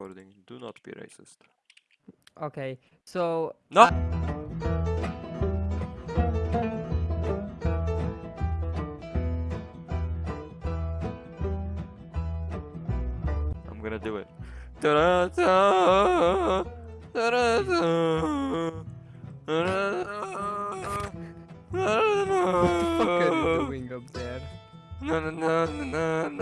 recording. Do not be racist. Okay, so No. I'm gonna do it. What the fuck are you doing up there? Na na na na na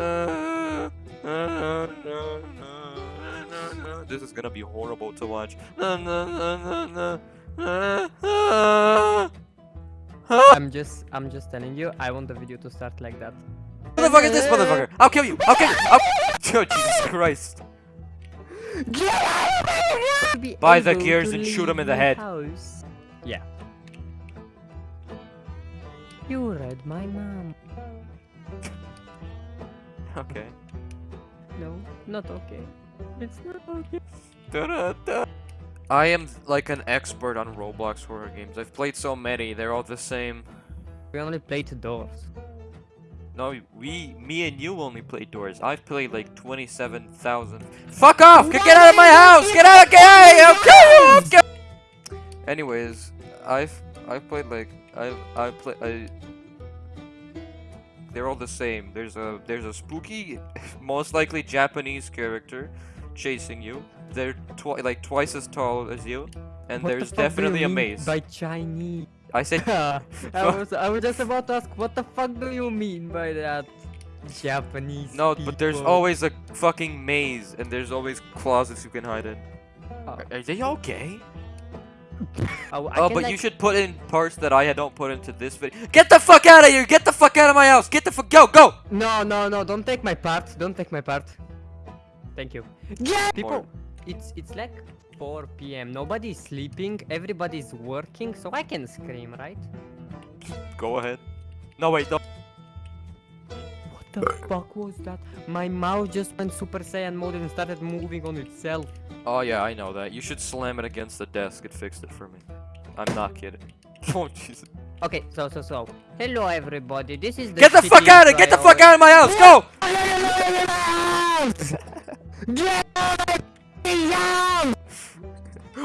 gonna be horrible to watch. I'm just, I'm just telling you, I want the video to start like that. Who the fuck is this motherfucker? I'll kill you! I'll kill you! I'll... Oh, Jesus Christ. Buy the gears and shoot leave him in the head. House. Yeah. You read my mom. Okay. No, not okay. It's not okay. I am like an expert on Roblox horror games. I've played so many, they're all the same. We only played doors. No, we, me and you only played doors. I've played like 27,000. Fuck off! Get get out of my house! Get out! Get out! Okay, get Anyways, I've I've played like I've I play I. They're all the same. There's a there's a spooky, most likely Japanese character, chasing you. They're twi like twice as tall as you, and What there's you definitely a maze. By Chinese. I said I was I was just about to ask what the fuck do you mean by that Japanese no, but there's always a fucking maze, and there's always closets you can hide in. Oh. Are, are they gay? Oh, I Oh, can, but like, you should put in parts that I don't put into this video. Get the fuck out of here! Get the fuck out of my house! Get the fuck go go! No, no, no! Don't take my part. Don't take my part. Thank you. Yeah. People, it's it's like 4 p.m. Nobody's sleeping. Everybody's working, so I can scream, right? Go ahead. No wait, no. What the fuck was that? My mouse just went Super Saiyan mode and started moving on itself. Oh yeah, I know that. You should slam it against the desk. It fixed it for me. I'm not kidding. Oh Jesus. Okay, so so so. Hello everybody. This is the Get the fuck out of Get the fuck out of my house! Go! Get out!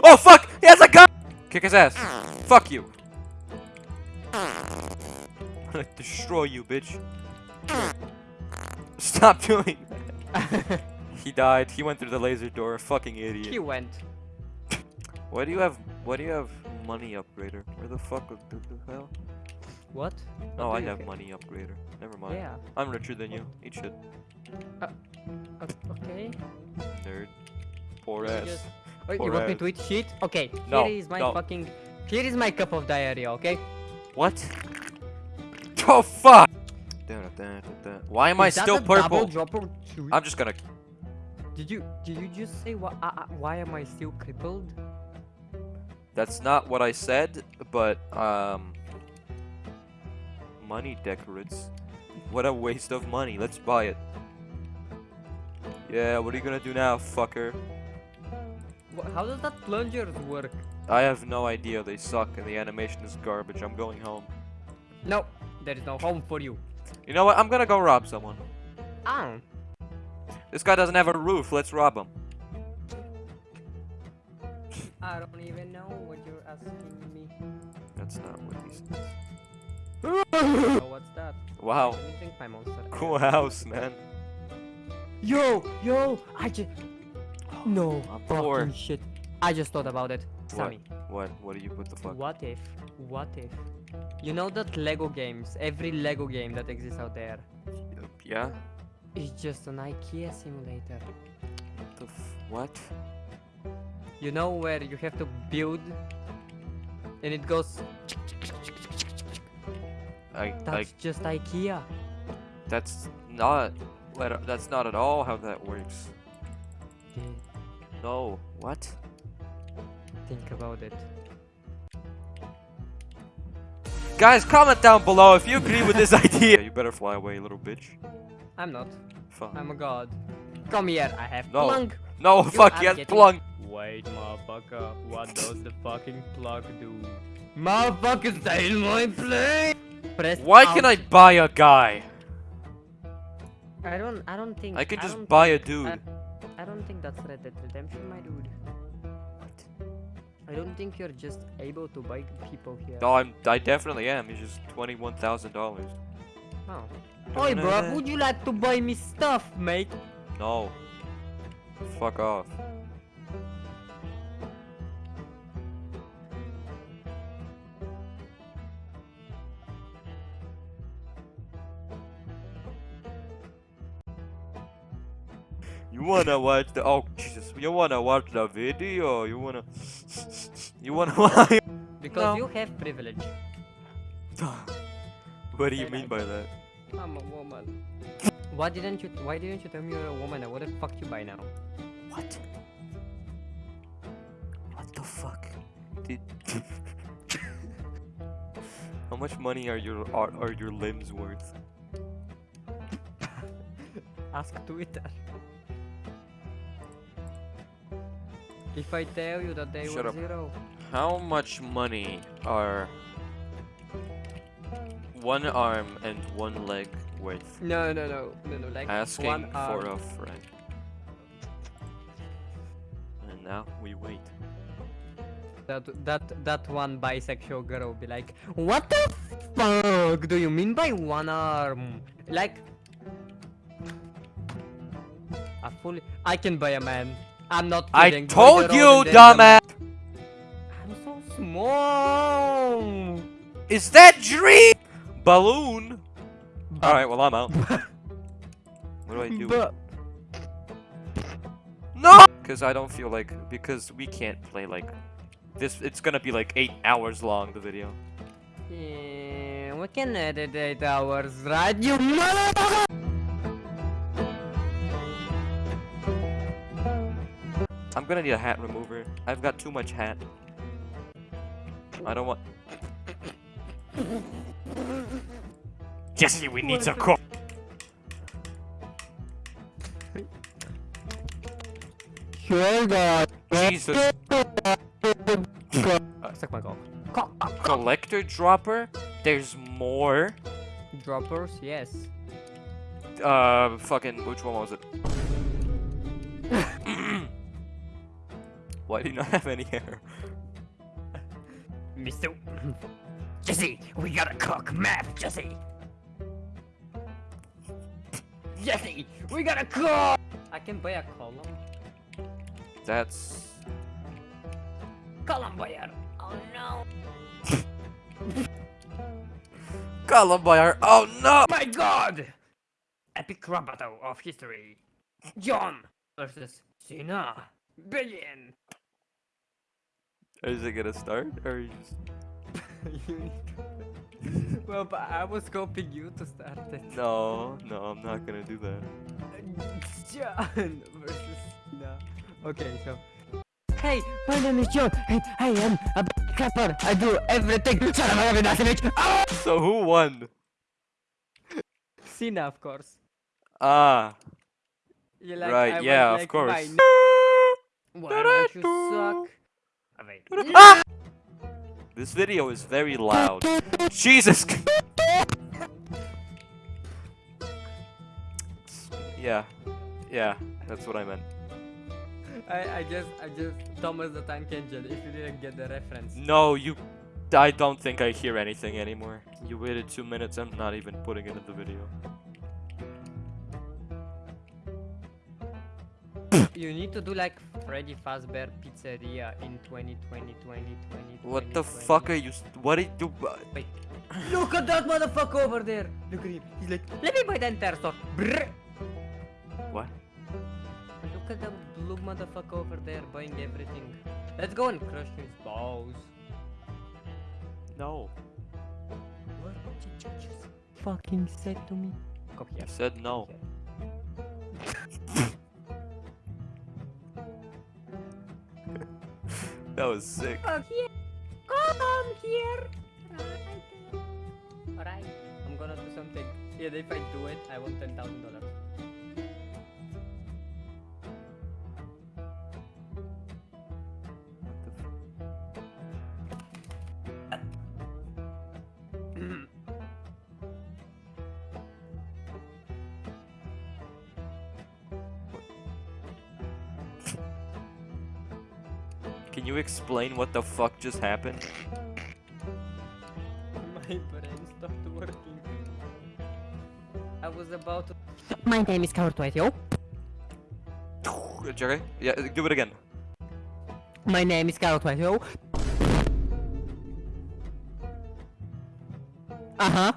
Oh fuck! He has a gun! Kick his ass. Fuck you. I'm gonna destroy you, bitch. Stop doing that. He died. He went through the laser door. Fucking idiot. he went. Why do you have? Why do you have money upgrader? Where the fuck the, the hell? What? Oh, What I have get? money upgrader. Never mind. Yeah. I'm richer than you. Eat shit, uh, O- Okay. nerd. Poor You ass. just- Oh, Poor you want me to eat shit? Okay. No, Here is my no. fucking. Here is my cup of diarrhea. Okay. What? Oh fuck! Why am I Is that still purple? I'm just gonna. Did you did you just say why uh, uh, why am I still crippled? That's not what I said, but um. Money decorates. What a waste of money. Let's buy it. Yeah, what are you gonna do now, fucker? How does that plunger work? I have no idea. They suck, and the animation is garbage. I'm going home. No, there is no home for you. You know what? I'm gonna go rob someone. Oh. This guy doesn't have a roof. Let's rob him. I don't even know what you're asking me. That's not what he said. Oh, what's that? Wow. Let my monster. Cool house, man. Yo, yo, I just. No, oh, I'm fucking poor. shit. I just thought about it. What? Sammy, What? What do you? What the fuck? what if, what if, you know that Lego games, every Lego game that exists out there, Yeah. It's just an IKEA simulator. What the f- what? You know where you have to build, and it goes. I, I, That's just IKEA. that's not. That's not at all how that works. Yeah, No. What? think about it. Guys, comment down below if you agree with this idea. You better fly away, little bitch. I'm not. Fuck. I'm a god. Come here. I have No. plug. No, fuck. are Yes, getting- plug. Wait, motherfucker. What does the fucking plug do? Motherfucker, stay in my place. Press Why can I buy a guy? I don't. I don't think. I can just don't buy a dude. I, I don't think that's Red Dead Redemption, my dude. I don't think you're just able to buy people here. No, I'm. I definitely am. It's just twenty-one thousand dollars. Oh. Oi, bro, would you like to buy me stuff, mate? No. Fuck off. You wanna watch the oh Jesus you wanna watch the video you wanna you wanna watch Because No. you have privilege. What do you mean by that? I'm a woman. Why didn't you? Why didn't you tell me you're a woman? I would have fucked you by now. What? What the fuck? Did How much money are your are, are your limbs worth? Ask Twitter. If I tell you that they Shut were up. zero, How much money are one arm and one leg worth? no, no, no, no, no, like Asking one for arm. a friend. And now we wait. That that that one bisexual girl will be like, what the fuck do you mean by one arm? Like, I fully, I can buy a man. I'm not I kidding. boys told you, older than a man. dumbass! Small. Is that dream? Balloon? Alright, well I'm out. what do I do? But No! Because I don't feel like, because we can't play like, this, it's gonna be like 8 hours long, the video. yeah, we can edit eight hours, right? You motherfucker! I'm gonna need a hat remover. I've got too much hat. I don't want... Jesse, we need some cook! Sure, God. Jesus. Uh, suck my cock. Collector dropper? There's more? Droppers, yes. Uh, fucking, which one was it? Why do you not have any hair? Mister. Jesse, we gotta cook map, Jesse. Jesse, we gotta cook. I can buy a column. That's... Column buyer. Oh no. Columbine! Oh no! My God! Epic rap battle of history. John versus Cena. Billion. Is it gonna start? Or you just... well, but I was hoping you to start it. No, no, I'm not gonna do that. John versus Cena. Okay, so. Hey, my name is John, and I am a clapper. I do everything. Shut up, I have nothing. Ah! So who won? Cena, of course. Ah, You like, right, I was yeah, of course. Why don't you suck? Wait. Ah! This video is very loud. Jesus! yeah, yeah, that's what I meant. I, I just, I just, Thomas the Tank Engine, if you didn't get the reference. No, you. I don't think I hear anything anymore. You waited two minutes, I'm not even putting it in the video. You need to do like Freddy Fazbear Pizzeria in 2020, 2020, What the fuck are you. What did you. Wait. Look at that motherfucker over there! Look at him. He's like, let me buy the entire store. Brrr. What? Look at the blue motherfucker over there buying everything. Let's go and crush his balls. No. What did you just fucking say to me? Come here. I said no. That was sick. Come here. Come here. Alright. I'm gonna do something. Yeah, if I do it, I want $10,000. Can you explain what the fuck just happened? My brain stopped working. I was about to... My name is Cartwright, yo. Jerry? Yeah, do it again. My name is Cartwright, yo. Uh-huh.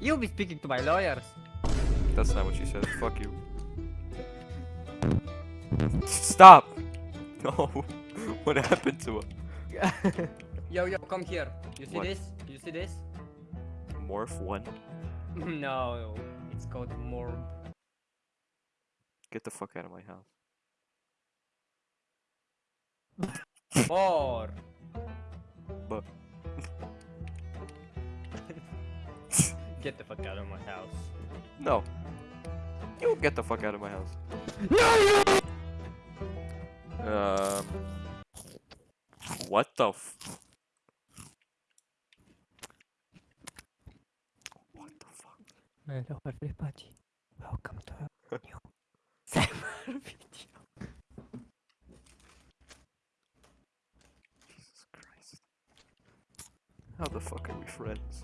You'll be speaking to my lawyers. That's not what she said. Fuck you. Stop! No. what happened to her? yo, yo, come here. You see What? this? You see this? Morph one? no, it's called Morb. Get the fuck out of my house. More. But Get the fuck out of my house. no. You get the fuck out of my house. Um. What the f- What the fuck? Hello everybody. Welcome to a new summer video. Jesus Christ. How the fuck are we friends?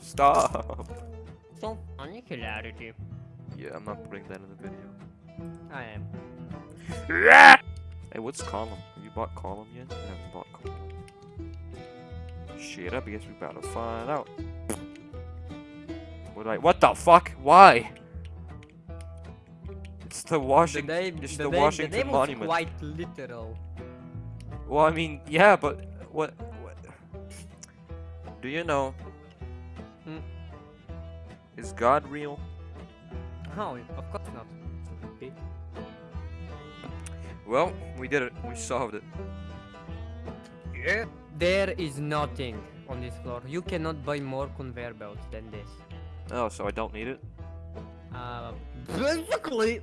Stop! So funny hilarity. Yeah, I'm not putting that in the video. I am. Hey, what's Column? Have you bought Column yet? I haven't bought Column. Shit, I guess we about to find out. What I- What the fuck? Why? It's the Washington- The name, it's the the name, Washington the name Monument. was quite literal. Well, I mean, yeah, but what? What? Do you know? Hmm. Is God real? Oh, of course Well, we did it. We solved it. Yeah. There is nothing on this floor. You cannot buy more conveyor belts than this. Oh, so I don't need it? Uh, basically.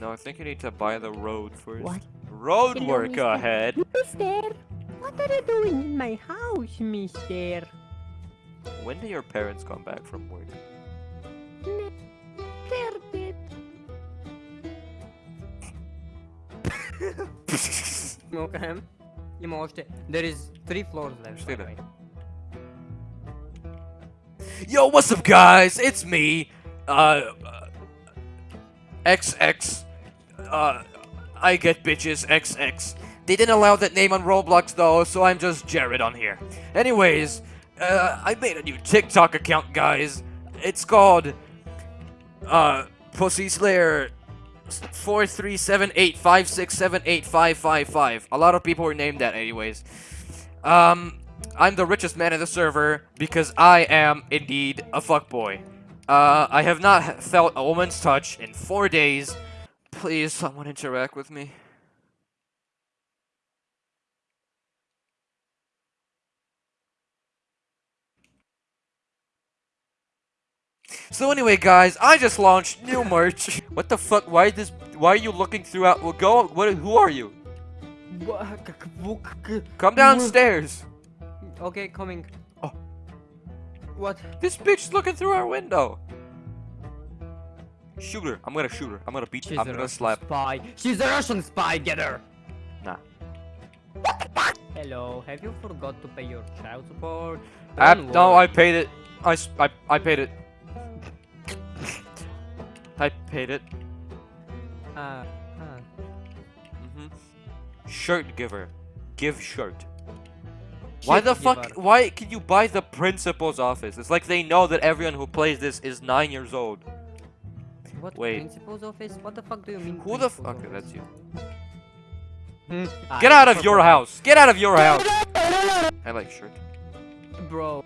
No, I think you need to buy the road first. What? Road Hello, work mister. ahead. Mister, what are you doing in my house, mister? When do your parents come back from work? Smoke there is three floors left. Yo, what's up, guys? It's me, uh, uh, XX, uh, I get bitches, XX. They didn't allow that name on Roblox, though, so I'm just Jared on here. Anyways, uh, I made a new TikTok account, guys. It's called, uh, Pussy Slayer Four three seven eight five six seven eight five five five. A lot of people were named that, anyways. Um, I'm the richest man in the server because I am indeed a fuckboy. Uh, I have not felt a woman's touch in four days. Please, someone interact with me. So anyway, guys, I just launched new merch. what the fuck? Why this? Why are you looking throughout? Well, go. What? Who are you? Come downstairs. Okay, coming. Oh. What? This bitch is looking through our window. Shoot her. I'm gonna shoot her. I'm gonna beat. her. I'm gonna Russian slap. spy. She's a Russian spy. Get her. Nah. Hello. Have you forgot to pay your child support? I, no, I paid it. I, I, I paid it. I paid it. Uh, huh. hmm Shirt giver. Give shirt. Why Shit the fuck? giver. Why can you buy the principal's office? It's like they know that everyone who plays this is nine years old. What Wait. principal's office? What the fuck do you mean? Who the fuck? principal's Okay, that's you. office? Hmm, Get I out of your house! Get out of your house! I like shirt. Bro,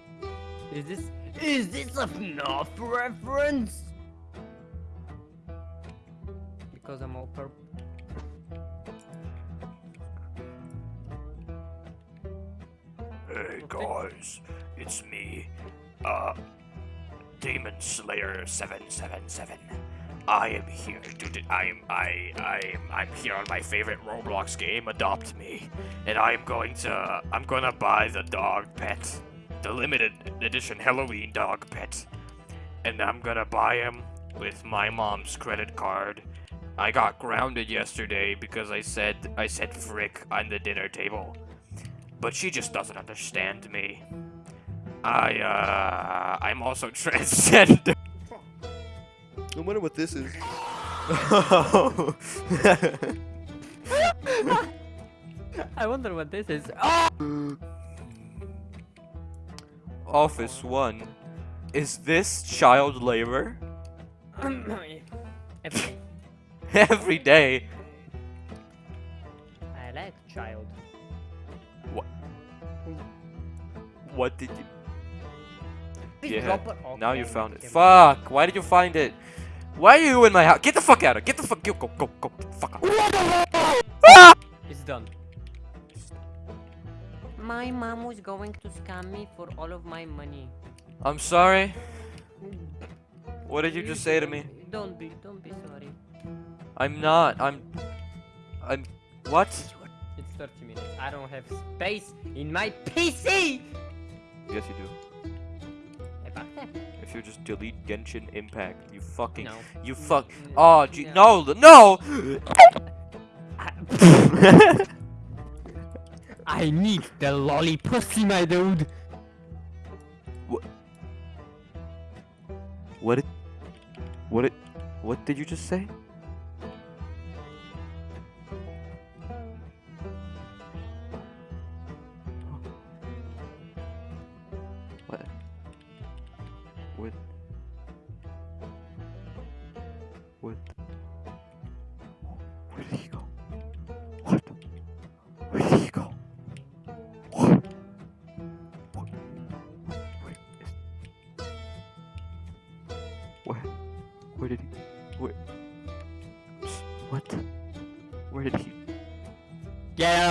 is this is this a FNAF reference? Because I'm all purple. Hey guys, it's me, uh, Demon Slayer seven seven seven. I am here to. I am, I. I am. I'm here on my favorite Roblox game. Adopt me, and I am going to. I'm gonna buy the dog pet, the limited edition Halloween dog pet, and I'm gonna buy him, with my mom's credit card. I got grounded yesterday because I said I said frick on the dinner table. But she just doesn't understand me. I uh I'm also transgender. I wonder what this is. I wonder what this is. Oh! Office 1. Is this child labor? Every- Every day. I like child. What What did you Please Yeah, drop it. Now you found it. Fuck! Why did you find it? Why are you in my house? Get the fuck out of! Get the fuck! Go go go go! Get the fuck out! It's done. My mom was going to scam me for all of my money. I'm sorry. What did you just say to me? Don't be, don't be sorry. I'm not. I'm. I'm. What? It's 30 minutes. I don't have space in my PC. Yes, you do. If you just delete Genshin Impact, you fucking. No. You fuck. Oh, gee, no. no, no! I need the lolly pussy, my dude. What. What did. What did you just say?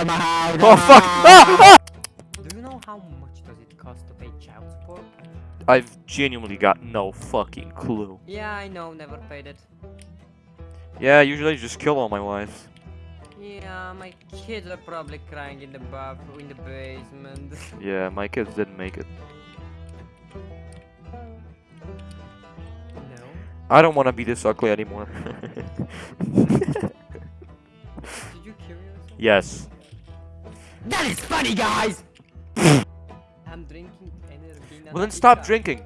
Get out of my house. Oh fuck! Ah! Ah! Do you know how much does it cost to pay child support? I've genuinely got no fucking clue. Yeah, I know. Never paid it. Yeah, usually I just kill all my wives. Yeah, my kids are probably crying in the bathroom, in the basement. Yeah, my kids didn't make it. no. I don't want to be this ugly anymore. Did you kill yourself? yes. That is funny, guys! I'm drinking energy. Well then stop drinking.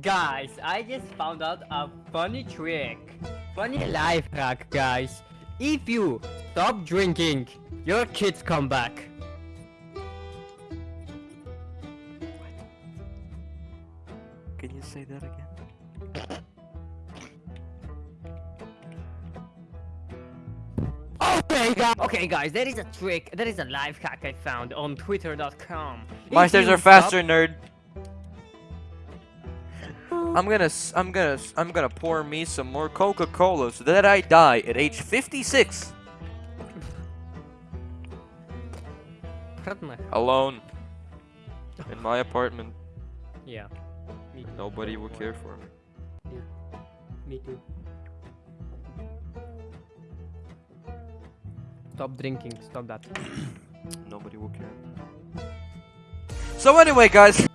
Guys, I just found out a funny trick. Funny life hack, guys. If you stop drinking, your kids come back. Can you say that again? Okay, guys. Okay, guys, there is a trick. There is a life hack I found on Twitter.com. My stairs are faster, stop- nerd. I'm gonna, I'm gonna, I'm gonna pour me some more Coca-Cola so that I die at age 56, alone, in my apartment. Yeah. Me too. Nobody will care for me. Me too. Stop drinking. Stop that. Nobody will care. So anyway, guys.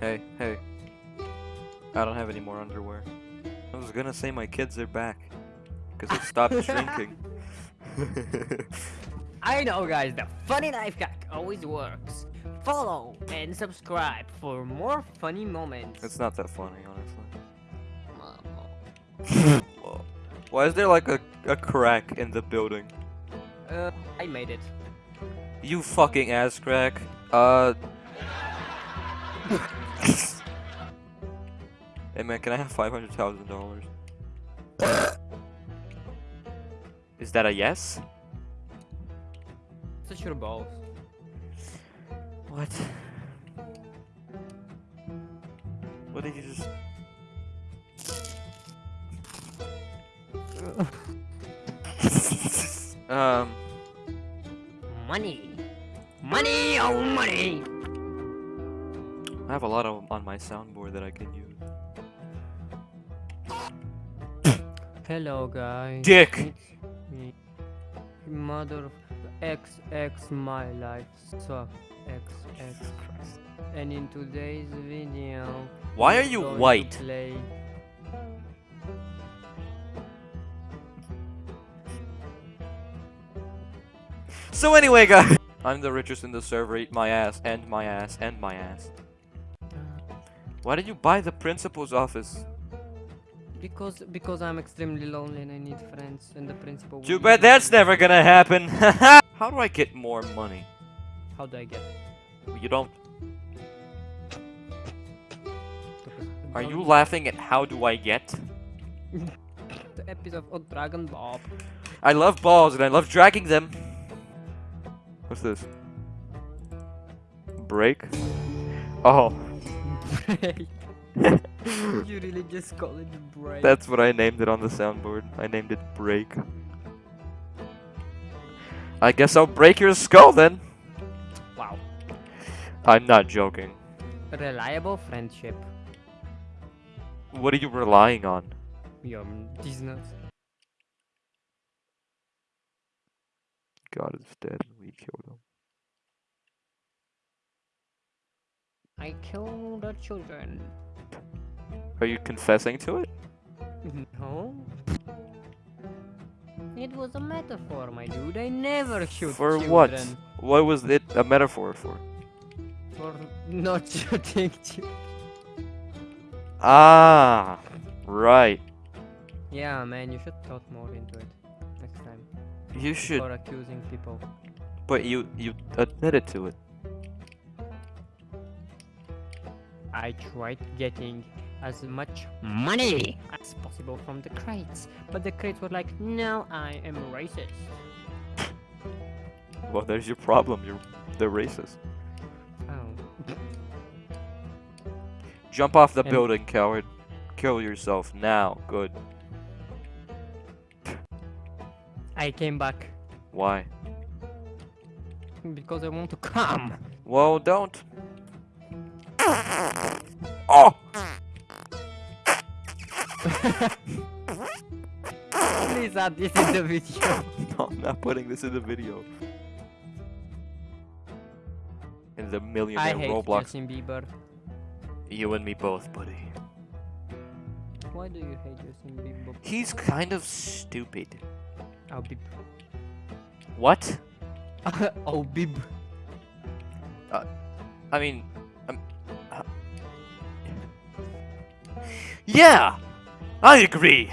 Hey, hey. I don't have any more underwear. I was gonna say my kids are back. Because I stopped drinking. I know, guys. The funny life hack always works. Follow and subscribe for more funny moments. it's not that funny, honestly. Why is there like a, a crack in the building? Uh, I made it. You fucking ass crack. Uh. hey man, can I have five hundred thousand dollars? Is that a yes? Such your balls. What? What did you just? Um. Money. Money, oh money. I have a lot of on my soundboard that I can use. Hello, guys. Dick. It's me. Mother of X X my life suck. X X. And in today's video, Why are you white? So anyway, guys, I'm the richest in the server. Eat my ass, and my ass, and my ass. Why did you buy the principal's office? Because because I'm extremely lonely and I need friends, and the principal. Too bad that's never gonna happen. How do I get more money? How do I get? You don't. Are you laughing at how do I get? The episode of Dragon Ball. I love balls and I love dragging them. What's this? Break? Oh, you really just call it break. that's what I named it on the soundboard. I named it Break. I guess I'll break your skull then. wow. I'm not joking. Reliable friendship. What are you relying on? Your these God is dead and we killed him. I killed the children. Are you confessing to it? No. It was a metaphor, my dude. I never shoot For children. what? What was it a metaphor for? For not shooting children. Ah, right. Yeah, man, you should thought more into it. You should, For accusing people. but you you admitted to it. I tried getting as much money as possible from the crates, but the crates were like, no, I am racist. Well, there's your problem. You're the racist. Oh. Jump off the And- building, coward. Kill yourself now. Good. I came back Why? because I want to come. Well, don't. Oh! Please add this in the video. No, I'm not putting this in the video. In the I millionaire hate Roblox. Justin Bieber. You and me both, buddy. Why do you hate Justin Bieber? He's kind of stupid. Oh, Bib. What? oh, Bib. I mean, um, uh, yeah, I agree.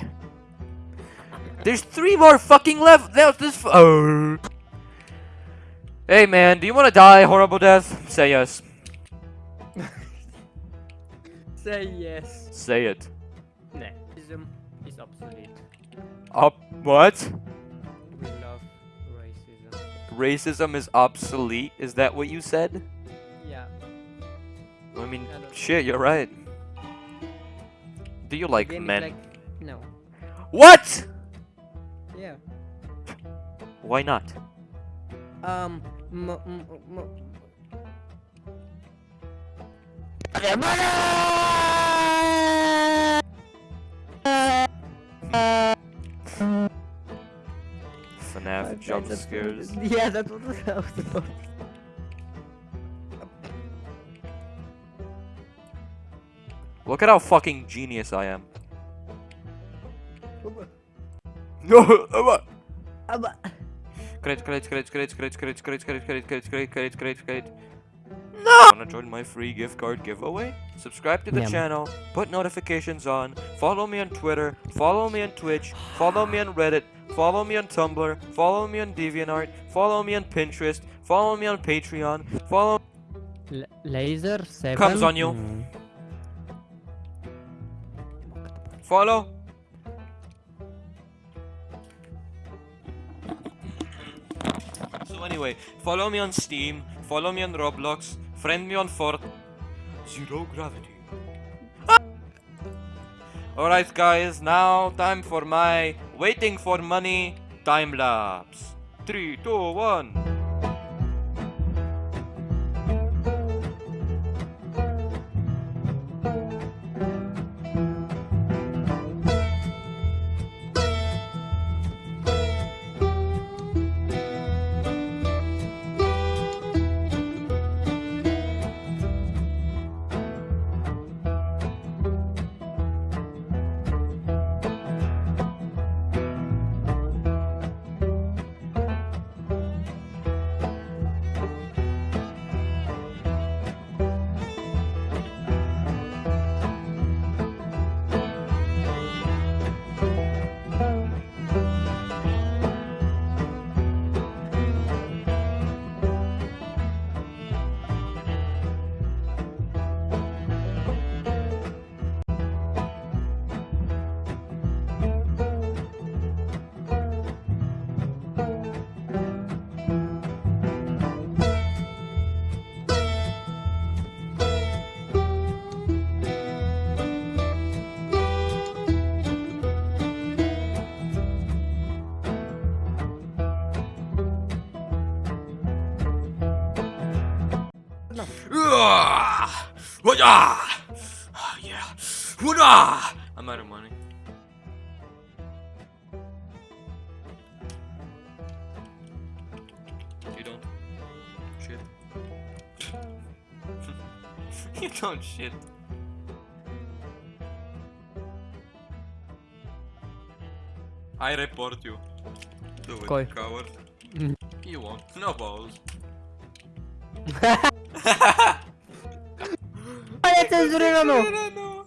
There's three more fucking left. There's this. F- oh. Hey man, do you want to die a horrible death? Say yes. Say yes. Say it. Nah, is obsolete. Up. What? Racism. Is obsolete. Is that what you said? Yeah. I mean, I shit, you're right. Do you like is men? like, no. What? Yeah. Why not? Um. M- m- FNAF jump scares. Yeah, that's what I was about. Look at how fucking genius I am. No, Credit, credit, credit, credit, credit, credit, credit, credit, credit, credit, credit, credit, credit, credit. No! Wanna join my free gift card giveaway? Subscribe to the Yum. channel, put notifications on, follow me on Twitter, follow me on Twitch, follow me on Reddit, follow me on Tumblr, follow me on DeviantArt, follow me on Pinterest, follow me on Patreon, follow L- laser 7 Comes on you. Mm. Follow. So anyway, follow me on Steam, follow me on Roblox, friend me on Fort Zero Gravity. Alright guys, now time for my waiting for money time lapse. Three, two, one. Ah! Ah, yeah. Hoodah! I'm out of money. You don't shit. you don't shit. I report you. Do it, Koi. coward. Mm. You won't. No balls. estás llorando? llorando.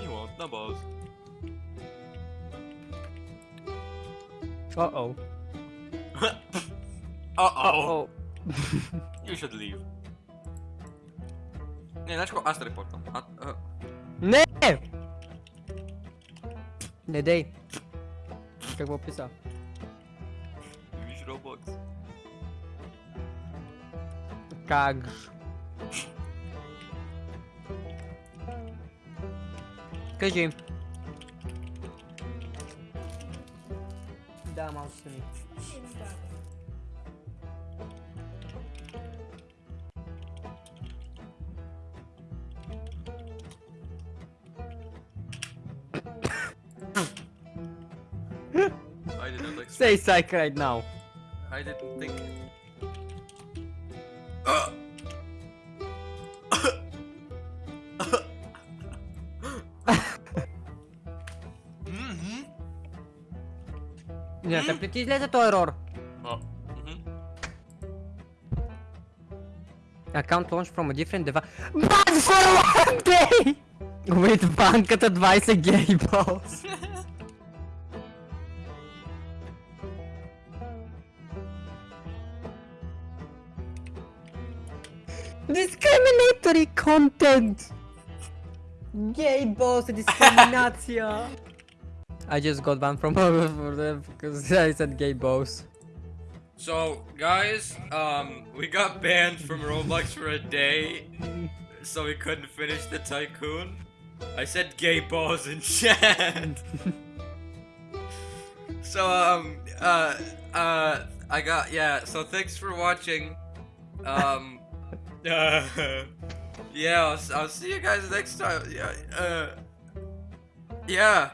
You want the balls. Uh oh. uh oh. Uh -oh. you should leave. Ne, znaš ko, Astra je portal. A, a... Ne! Ne dej. Kako opisao? cagos. Cajim. Dá I mouse to me. Stay psych right now. I didn't think Смятам ли ти излезе този ерор? Аккаунт launch from a different device. But for one day! With банката 20 гей балс. Discriminatory content! Гей balls е дискриминация! I just got banned from for them because I said gay balls. So, guys, um, we got banned from Roblox for a day, so we couldn't finish the tycoon. I said gay balls in chat. so, um, uh, uh, I got yeah. So thanks for watching. Um, uh, yeah, I'll, I'll see you guys next time. Yeah, uh, yeah.